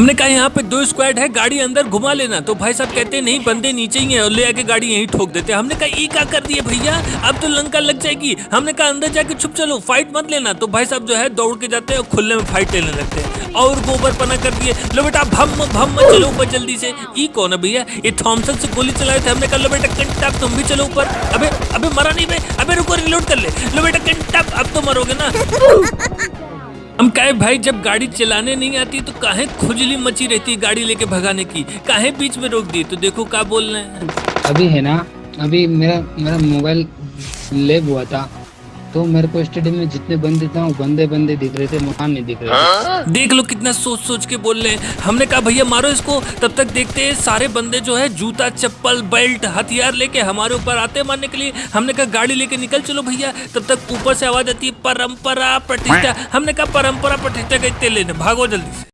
हमने कहा यहाँ पे दो स्क्वाड है, गाड़ी अंदर घुमा लेना। तो भाई साहब कहते नहीं, बंदे नीचे ही हैं और ले आके गाड़ी यहीं ठोक देते हमने कहा, ये क्या कर दिए भैया? अब तो लंका लग जाएगी। हमने कहा, अंदर जाके छुप चलो फाइट मत लेना। तो भाई साहब जो है, दौड़ के जाते हैं और खुले में फाइट लेने लगते हैं। और गोबर पना कर दिए। लो बेटा, भम भम चलो ऊपर जल्दी से। ये कौन है भैया? ये थॉमसन से गोली चलाए थे हमने कहा, लो बेटा, कंटा, तुम भी चलो ऊपर। अबे अबे मरा नहीं बे अबे रुको रिलोड कर ले। लो बेटा, कंटा, अब तो मरोगे ना। हम कहे, भाई, जब गाड़ी चलाने नहीं आती तो काहे खुजली मची रहती है गाड़ी लेके भगाने की? काहे बीच में रोक दी? तो देखो क्या बोल रहे हैं। अभी है ना, अभी मेरा मेरा मोबाइल लेब हुआ था। तो मेरे को स्टेडियम में जितने बंदे था वो बंदे बंदे दिख रहे थे मकान नहीं दिख रहे थे। देख लो कितना सोच सोच के बोल रहे हैं। हमने कहा, भैया, मारो इसको। तब तक देखते हैं, सारे बंदे जो है, जूता, चप्पल बेल्ट हथियार लेके हमारे ऊपर आते हैं मारने के लिए। हमने कहा, गाड़ी लेके निकल चलो भैया। तब तक ऊपर से आवाज़ आती है, परंपरा प्रतिष्ठा। हमने कहा, परंपरा प्रतिष्ठा का इतने लेने, भागो जल्दी से।